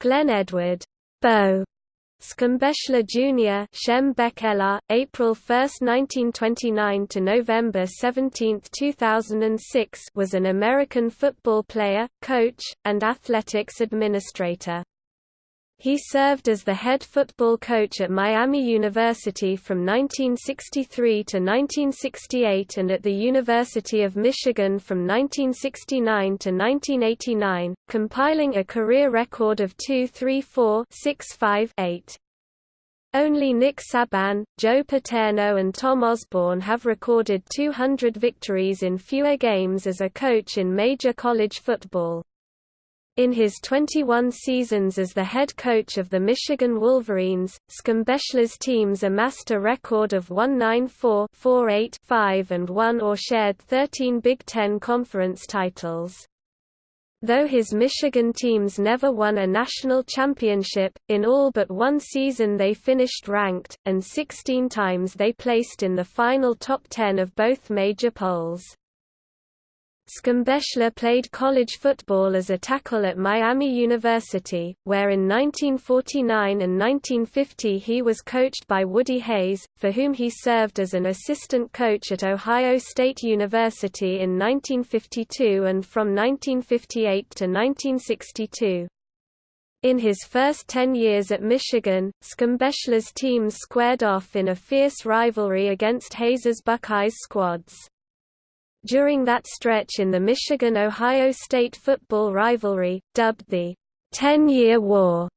Glenn Edward Bo Schembechler Jr. Shem Bekeler, April 1, 1929 to November 17, 2006 was an American football player, coach, and athletics administrator. He served as the head football coach at Miami University from 1963 to 1968 and at the University of Michigan from 1969 to 1989, compiling a career record of 2-3-4-6-5-8. Only Nick Saban, Joe Paterno and Tom Osborne have recorded 200 victories in fewer games as a coach in major college football. In his 21 seasons as the head coach of the Michigan Wolverines, Schembechler's teams amassed a record of 194 4 5 and won or shared 13 Big Ten Conference titles. Though his Michigan teams never won a national championship, in all but one season they finished ranked, and 16 times they placed in the final top 10 of both major polls. Schembechler played college football as a tackle at Miami University, where in 1949 and 1950 he was coached by Woody Hayes, for whom he served as an assistant coach at Ohio State University in 1952 and from 1958 to 1962. In his first ten years at Michigan, Schembechler's teams squared off in a fierce rivalry against Hayes's Buckeyes squads. During that stretch in the Michigan-Ohio State football rivalry, dubbed the Ten-Year War,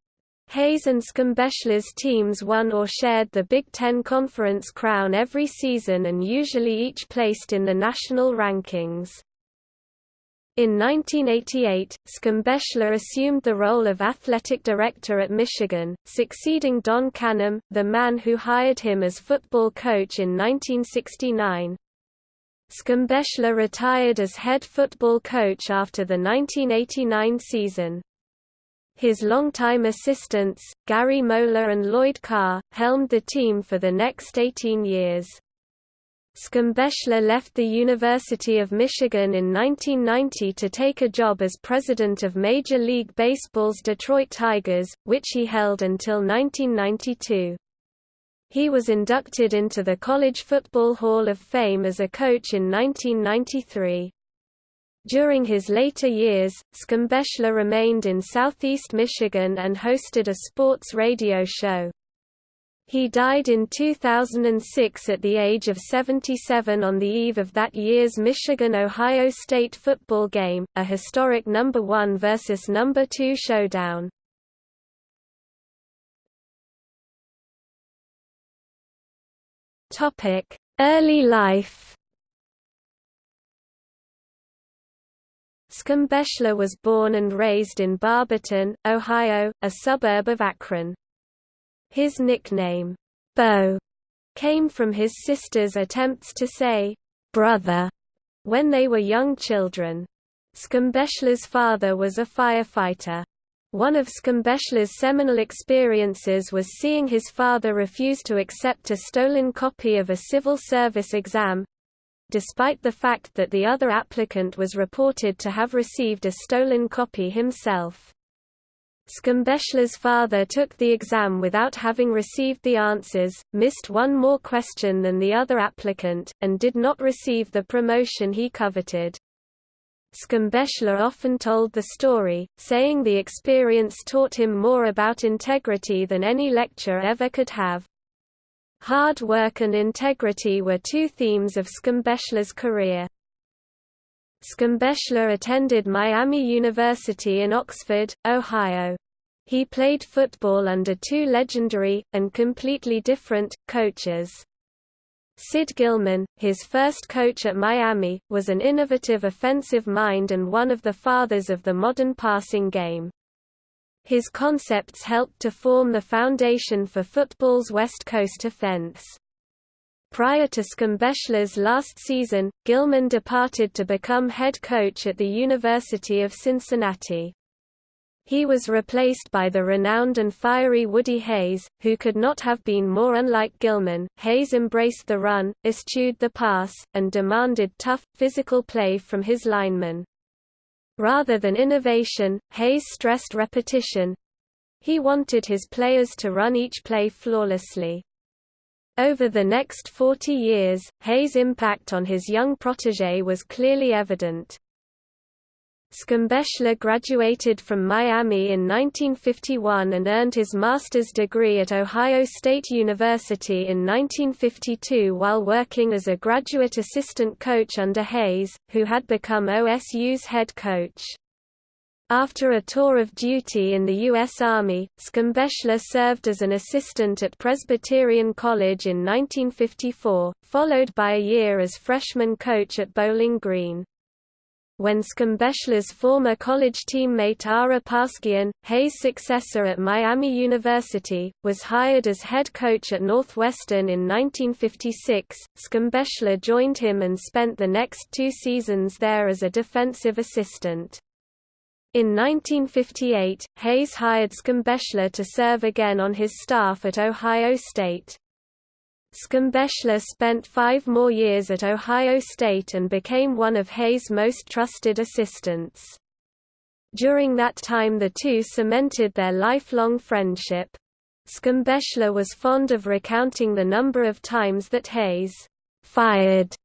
Hayes and Schembechler's teams won or shared the Big Ten Conference crown every season and usually each placed in the national rankings. In 1988, Schembechler assumed the role of athletic director at Michigan, succeeding Don Canham, the man who hired him as football coach in 1969. Schembechler retired as head football coach after the 1989 season. His longtime assistants, Gary Moeller and Lloyd Carr, helmed the team for the next 18 years. Schembechler left the University of Michigan in 1990 to take a job as president of Major League Baseball's Detroit Tigers, which he held until 1992. He was inducted into the College Football Hall of Fame as a coach in 1993. During his later years, Schembechler remained in southeast Michigan and hosted a sports radio show. He died in 2006 at the age of 77 on the eve of that year's Michigan-Ohio State football game, a historic number 1 versus number 2 showdown. Topic: Early life. Schembechler was born and raised in Barberton, Ohio, a suburb of Akron. His nickname, Bo, came from his sister's attempts to say, brother, when they were young children. Schembechler's father was a firefighter. One of Schembechler's seminal experiences was seeing his father refuse to accept a stolen copy of a civil service exam, despite the fact that the other applicant was reported to have received a stolen copy himself. Schembechler's father took the exam without having received the answers, missed one more question than the other applicant, and did not receive the promotion he coveted. Schembechler often told the story, saying the experience taught him more about integrity than any lecture ever could have. Hard work and integrity were two themes of Schembechler's career. Schembechler attended Miami University in Oxford, Ohio. He played football under two legendary, and completely different, coaches. Sid Gilman, his first coach at Miami, was an innovative offensive mind and one of the fathers of the modern passing game. His concepts helped to form the foundation for football's West Coast offense. Prior to Schembechler's last season, Gilman departed to become head coach at the University of Cincinnati. He was replaced by the renowned and fiery Woody Hayes, who could not have been more unlike Gilman. Hayes embraced the run, eschewed the pass, and demanded tough, physical play from his linemen. Rather than innovation, Hayes stressed repetition He wanted his players to run each play flawlessly. Over the next 40 years, Hayes' impact on his young protege was clearly evident. Schembechler graduated from Miami in 1951 and earned his master's degree at Ohio State University in 1952 while working as a graduate assistant coach under Hayes, who had become OSU's head coach. After a tour of duty in the U.S. Army, Schembechler served as an assistant at Presbyterian College in 1954, followed by a year as freshman coach at Bowling Green when Schembechler's former college teammate Ara Parseghian, Hayes' successor at Miami University, was hired as head coach at Northwestern in 1956. Schembechler joined him and spent the next two seasons there as a defensive assistant. In 1958, Hayes hired Schembechler to serve again on his staff at Ohio State. Schembechler spent five more years at Ohio State and became one of Hayes' most trusted assistants. During that time the two cemented their lifelong friendship. Schembechler was fond of recounting the number of times that Hayes fired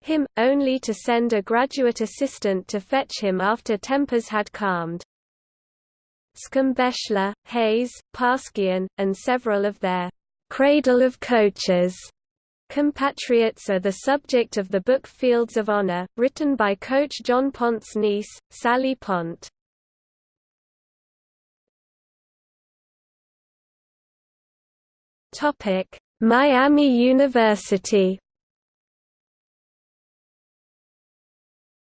him, only to send a graduate assistant to fetch him after tempers had calmed. Schembechler, Hayes, Parseghian, and several of their Cradle of Coaches compatriots are the subject of the book Fields of Honor, written by coach John Pont's niece, Sally Ponte. Miami University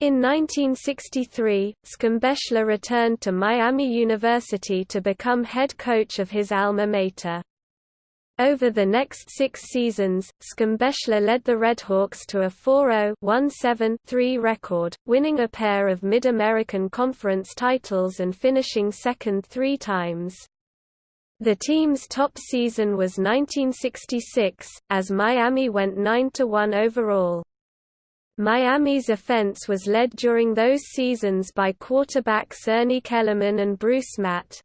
In 1963, Schembechler returned to Miami University to become head coach of his alma mater. Over the next six seasons, Schembechler led the Redhawks to a 4-0-1-7-3 record, winning a pair of Mid-American Conference titles and finishing second three times. The team's top season was 1966, as Miami went 9–1 overall. Miami's offense was led during those seasons by quarterbacks Ernie Kellerman and Bruce Matte.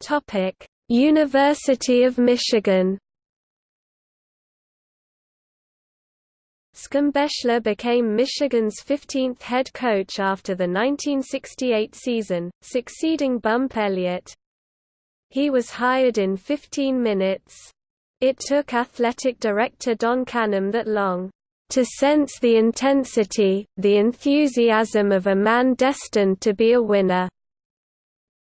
Topic: University of Michigan. Schembechler became Michigan's 15th head coach after the 1968 season, succeeding Bump Elliott. He was hired in 15 minutes. It took athletic director Don Canham that long to sense the intensity, the enthusiasm of a man destined to be a winner.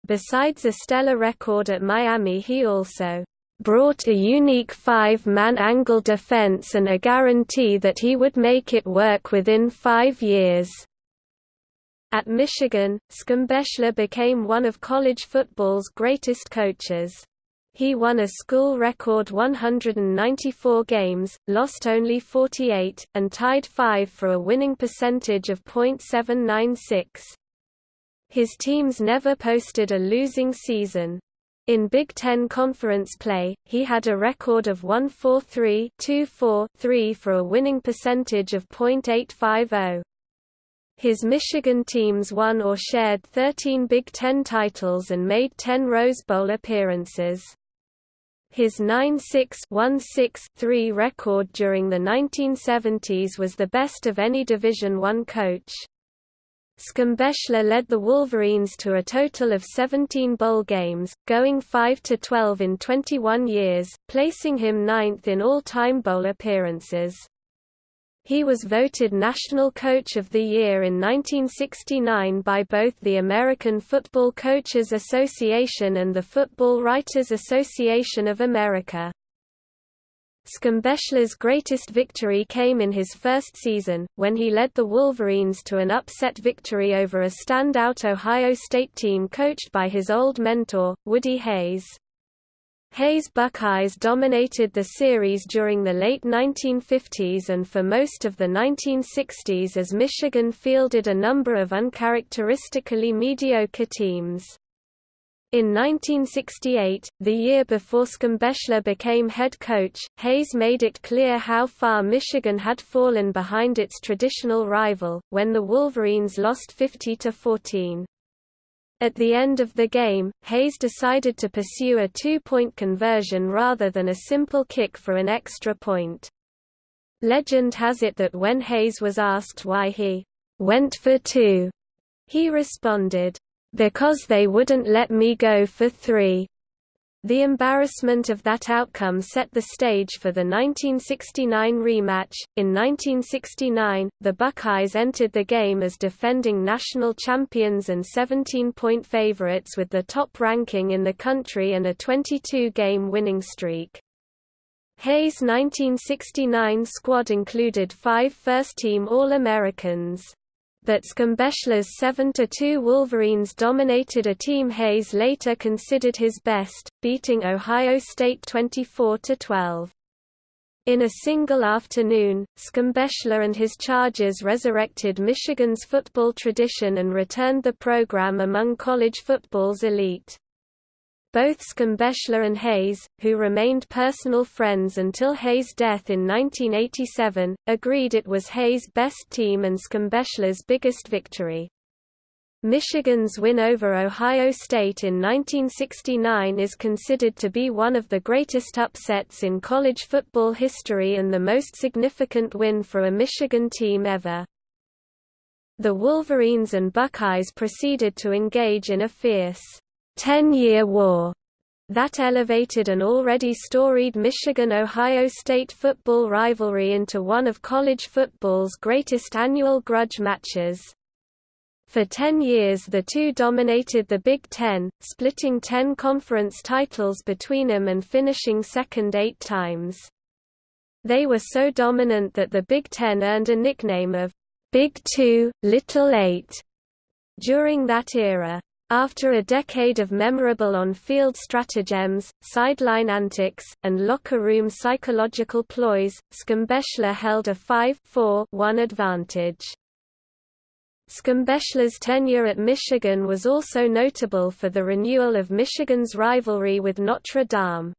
Besides a stellar record at Miami he also brought a unique five-man angle defense and a guarantee that he would make it work within five years. At Michigan, Schembechler became one of college football's greatest coaches. He won a school record 194 games, lost only 48, and tied five for a winning percentage of .796. His teams never posted a losing season. In Big Ten Conference play, he had a record of 143-2-4-3 for a winning percentage of .850. His Michigan teams won or shared 13 Big Ten titles and made 10 Rose Bowl appearances. His 9-6-1-6-3 record during the 1970s was the best of any Division I coach. Schembechler led the Wolverines to a total of 17 bowl games, going 5–12 in 21 years, placing him ninth in all-time bowl appearances. He was voted National Coach of the Year in 1969 by both the American Football Coaches Association and the Football Writers Association of America. Schembechler's greatest victory came in his first season, when he led the Wolverines to an upset victory over a standout Ohio State team coached by his old mentor, Woody Hayes. Hayes' Buckeyes dominated the series during the late 1950s and for most of the 1960s as Michigan fielded a number of uncharacteristically mediocre teams. In 1968, the year before Schembechler became head coach, Hayes made it clear how far Michigan had fallen behind its traditional rival, when the Wolverines lost 50–14. At the end of the game, Hayes decided to pursue a two-point conversion rather than a simple kick for an extra point. Legend has it that when Hayes was asked why he went for two, he responded, because they wouldn't let me go for three. The embarrassment of that outcome set the stage for the 1969 rematch. In 1969, the Buckeyes entered the game as defending national champions and 17 point favorites with the top ranking in the country and a 22 game winning streak. Hayes' 1969 squad included five first team All Americans but Schembechler's 7–2 Wolverines dominated a team Hayes later considered his best, beating Ohio State 24–12. In a single afternoon, Schembechler and his Chargers resurrected Michigan's football tradition and returned the program among college football's elite. Both Schembechler and Hayes, who remained personal friends until Hayes' death in 1987, agreed it was Hayes' best team and Schembechler's biggest victory. Michigan's win over Ohio State in 1969 is considered to be one of the greatest upsets in college football history and the most significant win for a Michigan team ever. The Wolverines and Buckeyes proceeded to engage in a fierce Ten-Year War that elevated an already storied Michigan-Ohio State football rivalry into one of college football's greatest annual grudge matches. For ten years the two dominated the Big Ten, splitting ten conference titles between them and finishing second eight times. They were so dominant that the Big Ten earned a nickname of Big Two, Little Eight during that era. After a decade of memorable on-field stratagems, sideline antics, and locker room psychological ploys, Schembechler held a 5-4-1 advantage. Schembechler's tenure at Michigan was also notable for the renewal of Michigan's rivalry with Notre Dame.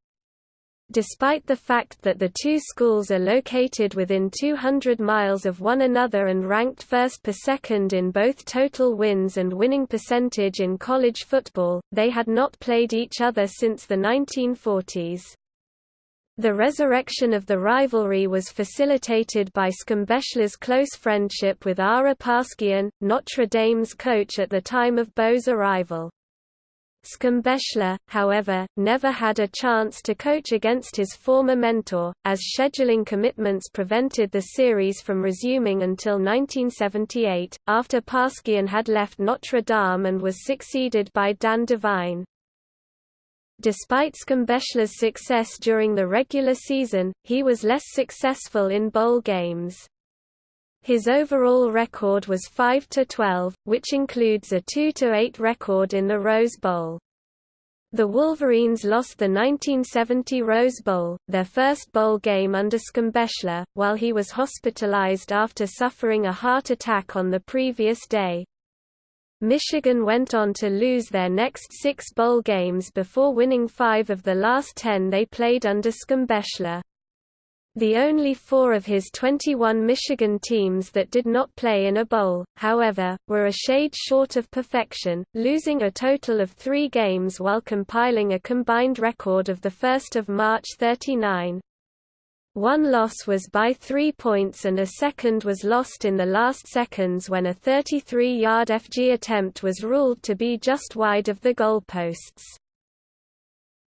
Despite the fact that the two schools are located within 200 miles of one another and ranked first per second in both total wins and winning percentage in college football, they had not played each other since the 1940s. The resurrection of the rivalry was facilitated by Schembechler's close friendship with Ara Parseghian, Notre Dame's coach at the time of Bo's arrival. Schembechler, however, never had a chance to coach against his former mentor, as scheduling commitments prevented the series from resuming until 1978, after Parseghian had left Notre Dame and was succeeded by Dan Devine. Despite Schembechler's success during the regular season, he was less successful in bowl games. His overall record was 5–12, which includes a 2–8 record in the Rose Bowl. The Wolverines lost the 1970 Rose Bowl, their first bowl game under Schembechler, while he was hospitalized after suffering a heart attack on the previous day. Michigan went on to lose their next six bowl games before winning five of the last ten they played under Schembechler. The only four of his 21 Michigan teams that did not play in a bowl, however, were a shade short of perfection, losing a total of three games while compiling a combined record of 1 March 39. One loss was by three points and a second was lost in the last seconds when a 33-yard FG attempt was ruled to be just wide of the goalposts.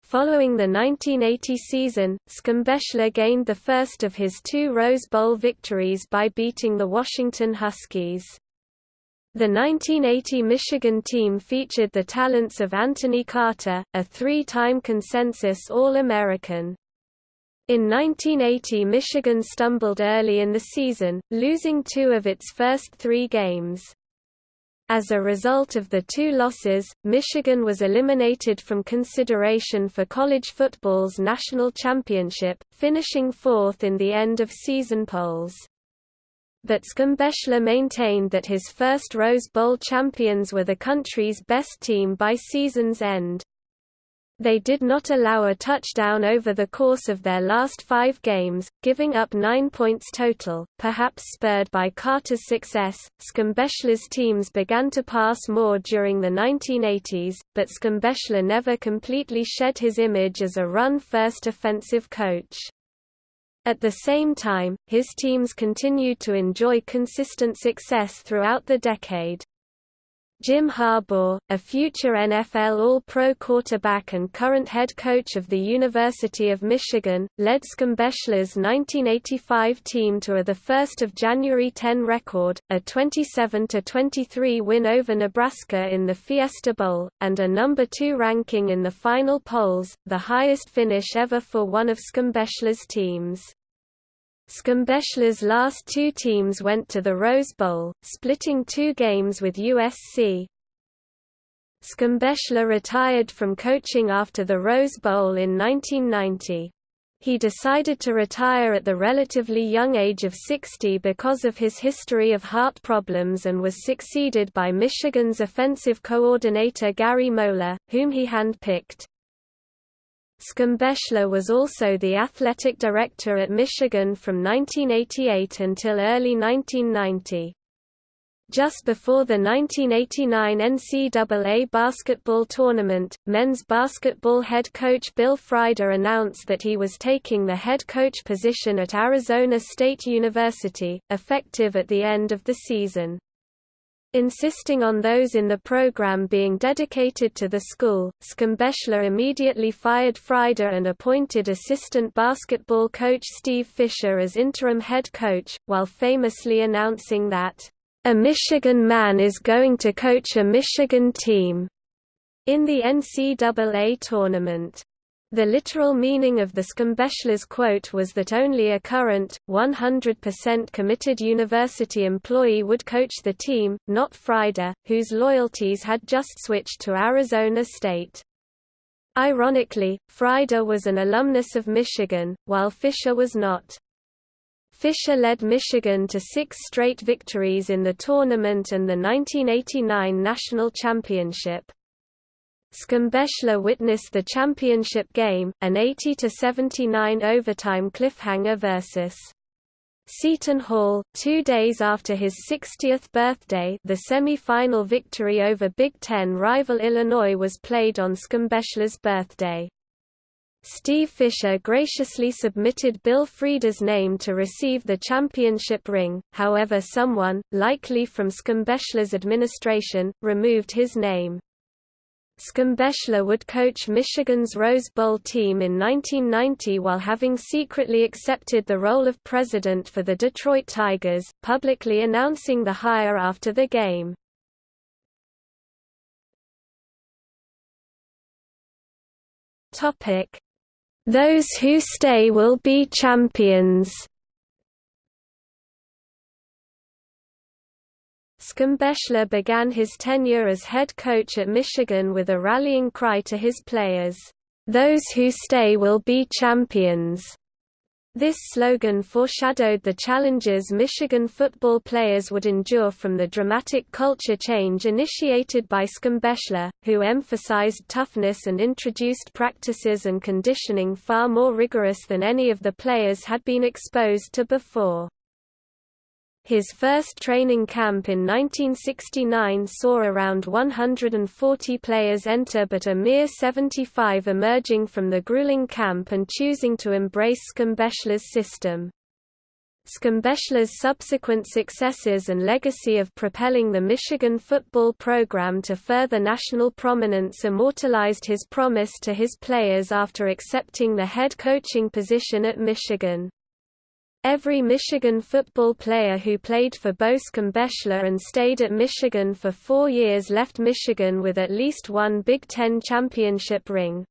Following the 1980 season, Schembechler gained the first of his two Rose Bowl victories by beating the Washington Huskies. The 1980 Michigan team featured the talents of Anthony Carter, a three-time consensus All-American. In 1980 Michigan stumbled early in the season, losing two of its first three games. As a result of the two losses, Michigan was eliminated from consideration for college football's national championship, finishing fourth in the end-of-season polls. But Schembechler maintained that his first Rose Bowl champions were the country's best team by season's end. They did not allow a touchdown over the course of their last five games, giving up nine points total. Perhaps spurred by Carter's success, Schembechler's teams began to pass more during the 1980s, but Schembechler never completely shed his image as a run-first offensive coach. At the same time, his teams continued to enjoy consistent success throughout the decade. Jim Harbaugh, a future NFL All-Pro quarterback and current head coach of the University of Michigan, led Schembechler's 1985 team to a 1 January 10 record, a 27–23 win over Nebraska in the Fiesta Bowl, and a number 2 ranking in the final polls, the highest finish ever for one of Schembechler's teams. Schembechler's last two teams went to the Rose Bowl, splitting two games with USC. Schembechler retired from coaching after the Rose Bowl in 1990. He decided to retire at the relatively young age of 60 because of his history of heart problems and was succeeded by Michigan's offensive coordinator Gary Moeller, whom he handpicked. Schembechler was also the athletic director at Michigan from 1988 until early 1990. Just before the 1989 NCAA basketball tournament, men's basketball head coach Bill Frieder announced that he was taking the head coach position at Arizona State University, effective at the end of the season. Insisting on those in the program being dedicated to the school, Schembechler immediately fired Frieder and appointed assistant basketball coach Steve Fisher as interim head coach, while famously announcing that, "...a Michigan man is going to coach a Michigan team," in the NCAA tournament. The literal meaning of the Schembechler's quote was that only a current, 100% committed university employee would coach the team, not Frieder, whose loyalties had just switched to Arizona State. Ironically, Frieder was an alumnus of Michigan, while Fisher was not. Fisher led Michigan to six straight victories in the tournament and the 1989 national championship. Schembechler witnessed the championship game, an 80–79 overtime cliffhanger versus Seton Hall, two days after his 60th birthday the semi-final victory over Big Ten rival Illinois was played on Schembechler's birthday. Steve Fisher graciously submitted Bill Frieder's name to receive the championship ring, however someone, likely from Schembechler's administration, removed his name. Schembechler would coach Michigan's Rose Bowl team in 1990 while having secretly accepted the role of president for the Detroit Tigers, publicly announcing the hire after the game. Those who stay will be champions Schembechler began his tenure as head coach at Michigan with a rallying cry to his players, "'Those who stay will be champions'". This slogan foreshadowed the challenges Michigan football players would endure from the dramatic culture change initiated by Schembechler, who emphasized toughness and introduced practices and conditioning far more rigorous than any of the players had been exposed to before. His first training camp in 1969 saw around 140 players enter but a mere 75 emerging from the grueling camp and choosing to embrace Schembechler's system. Schembechler's subsequent successes and legacy of propelling the Michigan football program to further national prominence immortalized his promise to his players after accepting the head coaching position at Michigan. Every Michigan football player who played for Bo Schembechler and stayed at Michigan for four years left Michigan with at least one Big Ten championship ring.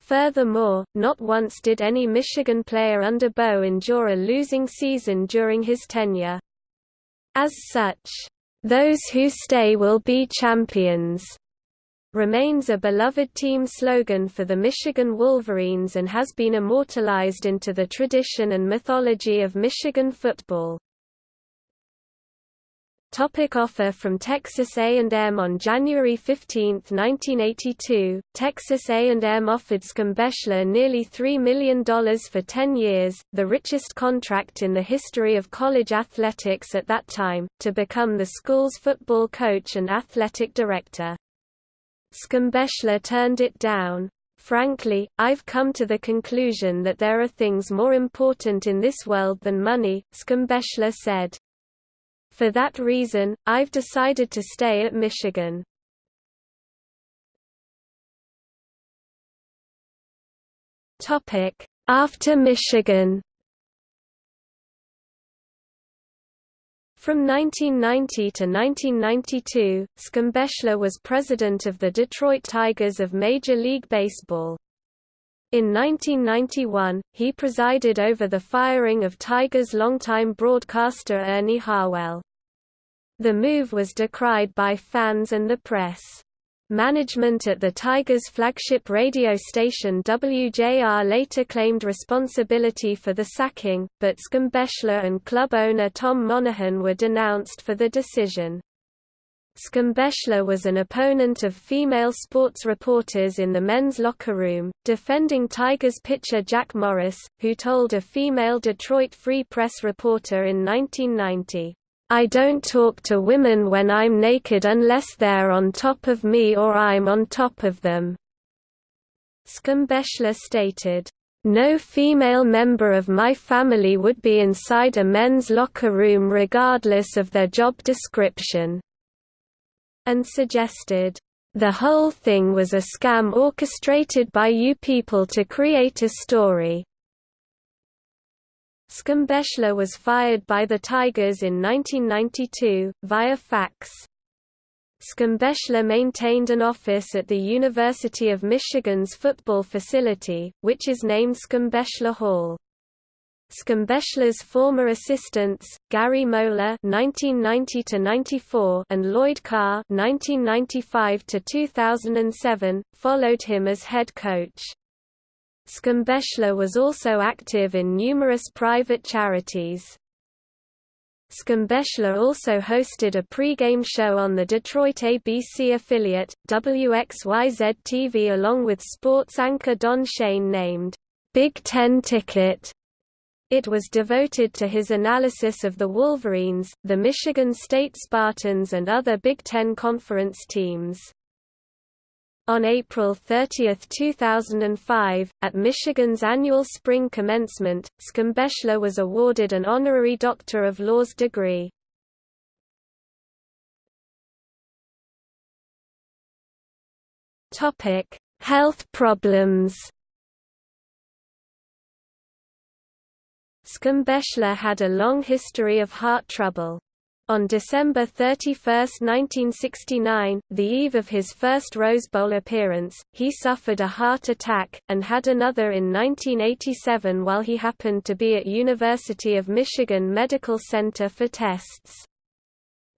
Furthermore, not once did any Michigan player under Bo endure a losing season during his tenure. As such, "...those who stay will be champions." Remains a beloved team slogan for the Michigan Wolverines and has been immortalized into the tradition and mythology of Michigan football. Topic offer from Texas A&M On January 15, 1982, Texas A&M offered Schembechler nearly $3 million for 10 years, the richest contract in the history of college athletics at that time, to become the school's football coach and athletic director. Schembechler turned it down. Frankly, I've come to the conclusion that there are things more important in this world than money, Schembechler said. For that reason, I've decided to stay at Michigan. After Michigan From 1990 to 1992, Schembechler was president of the Detroit Tigers of Major League Baseball. In 1991, he presided over the firing of Tigers longtime broadcaster Ernie Harwell. The move was decried by fans and the press. Management at the Tigers' flagship radio station WJR later claimed responsibility for the sacking, but Schembechler and club owner Tom Monaghan were denounced for the decision. Schembechler was an opponent of female sports reporters in the men's locker room, defending Tigers pitcher Jack Morris, who told a female Detroit Free Press reporter in 1990, I don't talk to women when I'm naked unless they're on top of me or I'm on top of them." Schembechler stated, "...no female member of my family would be inside a men's locker room regardless of their job description," and suggested, "...the whole thing was a scam orchestrated by you people to create a story." Schembechler was fired by the Tigers in 1992, via fax. Schembechler maintained an office at the University of Michigan's football facility, which is named Schembechler Hall. Schembechler's former assistants, Gary Moeller (1990–94) and Lloyd Carr (1995–2007), followed him as head coach. Schembechler was also active in numerous private charities. Schembechler also hosted a pre-game show on the Detroit ABC affiliate, WXYZ-TV along with sports anchor Don Shane named, "'Big Ten Ticket'". It was devoted to his analysis of the Wolverines, the Michigan State Spartans and other Big Ten Conference teams. On April 30, 2005, at Michigan's annual spring commencement, Schembechler was awarded an honorary Doctor of Laws degree. Topic: Health problems Schembechler had a long history of heart trouble. On December 31, 1969, the eve of his first Rose Bowl appearance, he suffered a heart attack, and had another in 1987 while he happened to be at University of Michigan Medical Center for tests.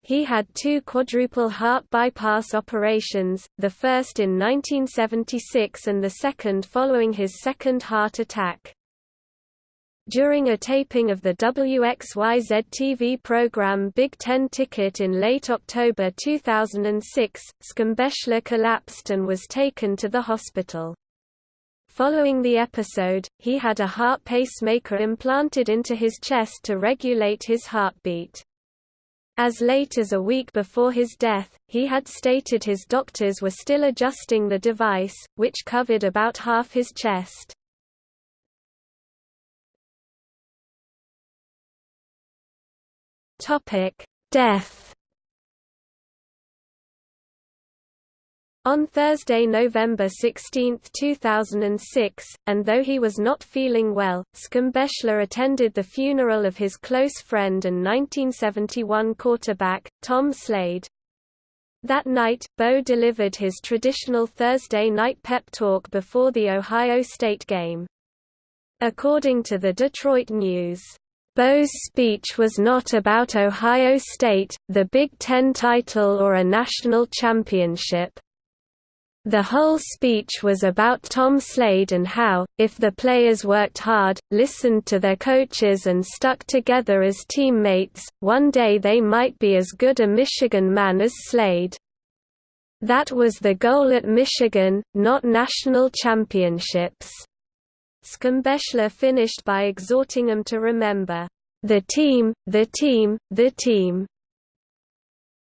He had two quadruple heart bypass operations, the first in 1976 and the second following his second heart attack. During a taping of the WXYZ TV program Big Ten Ticket in late October 2006, Schembechler collapsed and was taken to the hospital. Following the episode, he had a heart pacemaker implanted into his chest to regulate his heartbeat. As late as a week before his death, he had stated his doctors were still adjusting the device, which covered about half his chest. Topic: Death. On Thursday, November 16, 2006, and though he was not feeling well, Schembechler attended the funeral of his close friend and 1971 quarterback, Tom Slade. That night, Bo delivered his traditional Thursday night pep talk before the Ohio State game. According to the Detroit News, Bo's speech was not about Ohio State, the Big Ten title or a national championship. The whole speech was about Tom Slade and how, if the players worked hard, listened to their coaches and stuck together as teammates, one day they might be as good a Michigan man as Slade. That was the goal at Michigan, not national championships. Schembechler finished by exhorting them to remember, "...the team, the team, the team."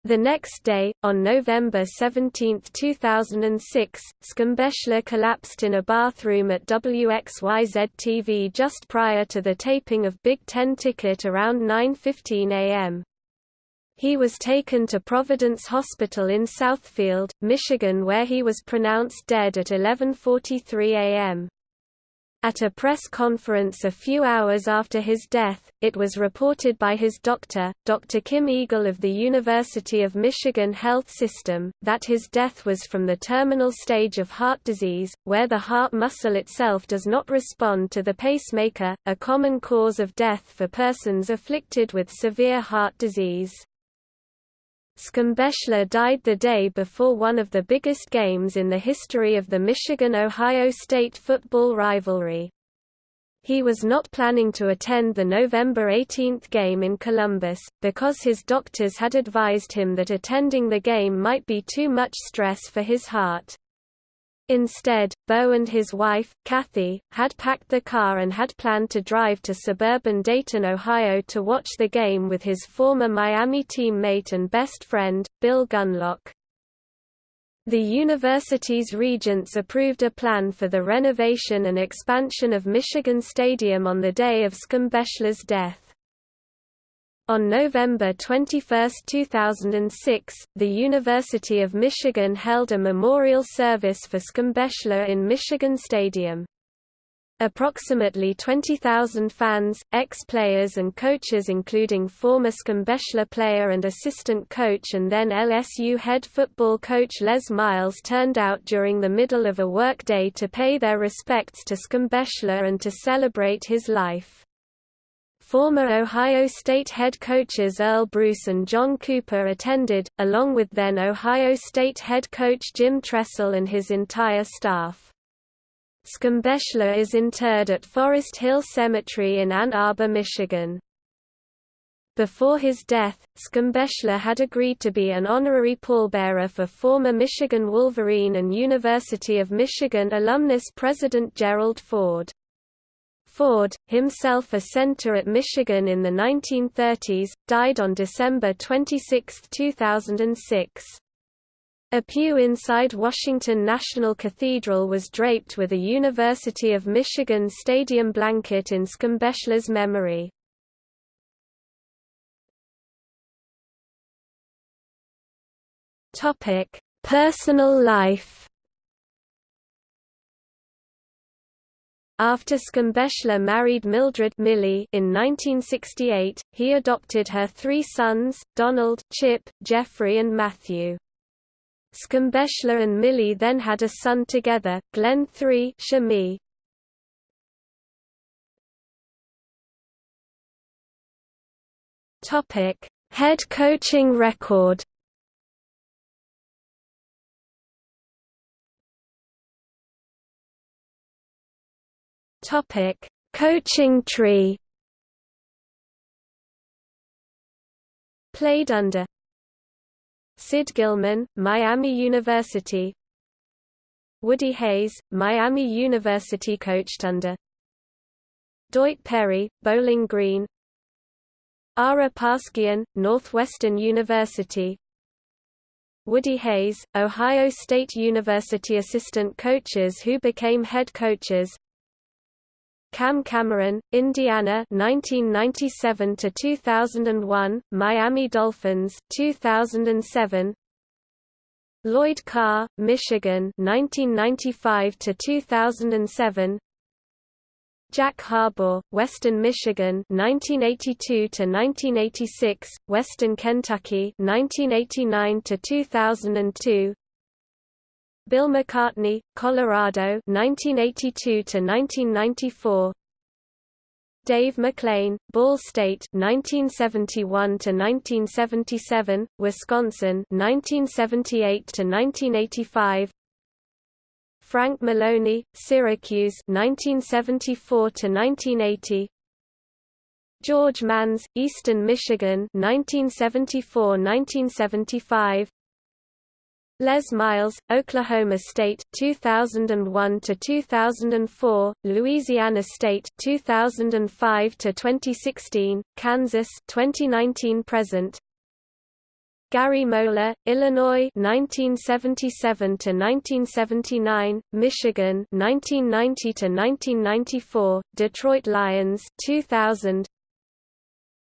The next day, on November 17, 2006, Schembechler collapsed in a bathroom at WXYZ-TV just prior to the taping of Big Ten Ticket around 9.15 am. He was taken to Providence Hospital in Southfield, Michigan where he was pronounced dead at 11.43 am. At a press conference a few hours after his death, it was reported by his doctor, Dr. Kim Eagle of the University of Michigan Health System, that his death was from the terminal stage of heart disease, where the heart muscle itself does not respond to the pacemaker, a common cause of death for persons afflicted with severe heart disease. Schembechler died the day before one of the biggest games in the history of the Michigan-Ohio State football rivalry. He was not planning to attend the November 18 game in Columbus, because his doctors had advised him that attending the game might be too much stress for his heart. Instead, Bo and his wife, Kathy, had packed the car and had planned to drive to suburban Dayton, Ohio to watch the game with his former Miami teammate and best friend, Bill Gunlock. The university's regents approved a plan for the renovation and expansion of Michigan Stadium on the day of Schembechler's death. On November 21, 2006, the University of Michigan held a memorial service for Schembechler in Michigan Stadium. Approximately 20,000 fans, ex-players and coaches including former Schembechler player and assistant coach and then LSU head football coach Les Miles turned out during the middle of a workday to pay their respects to Schembechler and to celebrate his life. Former Ohio State head coaches Earle Bruce and John Cooper attended, along with then Ohio State head coach Jim Tressel and his entire staff. Schembechler is interred at Forest Hill Cemetery in Ann Arbor, Michigan. Before his death, Schembechler had agreed to be an honorary pallbearer for former Michigan Wolverine and University of Michigan alumnus President Gerald Ford. Ford, himself a center at Michigan in the 1930s, died on December 26, 2006. A pew inside Washington National Cathedral was draped with a University of Michigan stadium blanket in Schembechler's memory. Personal life After Schembechler married Mildred Millie in 1968, he adopted her three sons, Donald, Chip, Jeffrey and Matthew. Schembechler and Millie then had a son together, Glenn III Shemy. Head coaching record. Topic: Coaching tree. Played under Sid Gilman, Miami University. Woody Hayes, Miami University coached under Doyt Perry, Bowling Green. Ara Parseghian, Northwestern University. Woody Hayes, Ohio State University assistant coaches who became head coaches Cam Cameron, Indiana 1997 to 2001, Miami Dolphins 2007 Lloyd Carr, Michigan 1995 to 2007 Jack Harbaugh, Western Michigan 1982 to 1986, Western Kentucky 1989 to 2002 Bill McCartney, Colorado 1982 to 1994 Dave McClain, Ball State 1971 to 1977, Wisconsin 1978 to 1985 Frank Maloney, Syracuse 1974 to 1980. George Mans, Eastern Michigan 1974–1975 Les Miles, Oklahoma State 2001 to 2004, Louisiana State 2005 to 2016, Kansas 2019 present. Gary Moeller, Illinois 1977 to 1979, Michigan 1990 to 1994, Detroit Lions 2000,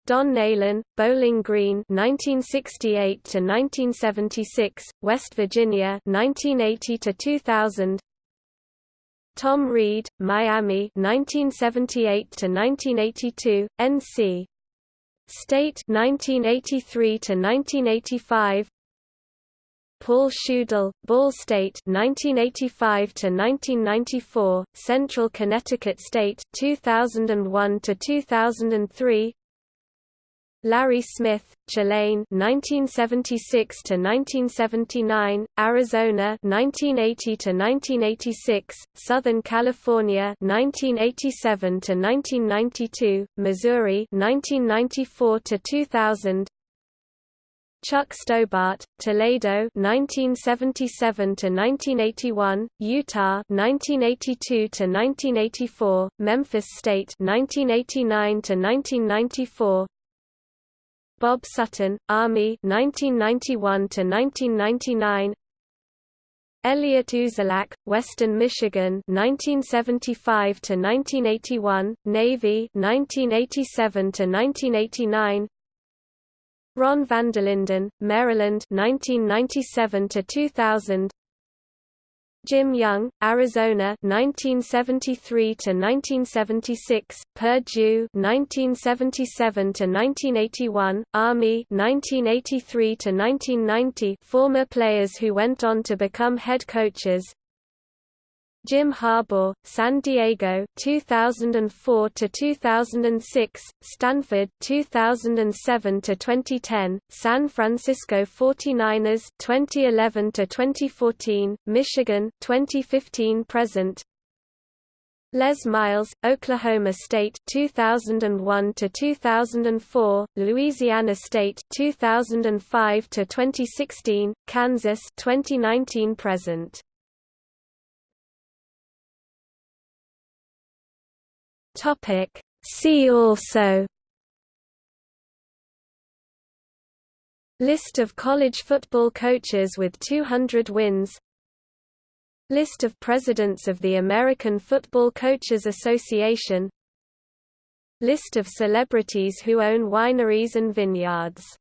Don Nehlen, Bowling Green 1968 to 1976, West Virginia 1980 to 2000. Tom Reed, Miami 1978 to 1982, NC State 1983 to 1985. Paul Schudel, Ball State 1985 to 1994, Central Connecticut State 2001 to 2003. Larry Smith, Tulane 1976 to 1979, Arizona 1980 to 1986, Southern California 1987 to 1992, Missouri 1994 to 2000. Chuck Stobart, Toledo 1977 to 1981, Utah 1982 to 1984, Memphis State 1989 to 1994, Bob Sutton, Army 1991 to 1999. Elliot Uzelac, Western Michigan 1975 to 1981, Navy 1987 to 1989. Ron Vanderlinden, Maryland 1997 to 2000. Jim Young, Arizona 1973 to 1976, Purdue 1977 to 1981, Army 1983 to 1990, former players who went on to become head coaches. Jim Harbaugh, San Diego 2004 to 2006, Stanford 2007 to 2010, San Francisco 49ers 2011 to 2014, Michigan 2015 present. Les Miles, Oklahoma State 2001 to 2004, Louisiana State 2005 to 2016, Kansas 2019 present. Topic. See also. List of college football coaches with 200 wins. List of presidents of the American Football Coaches Association. List of celebrities who own wineries and vineyards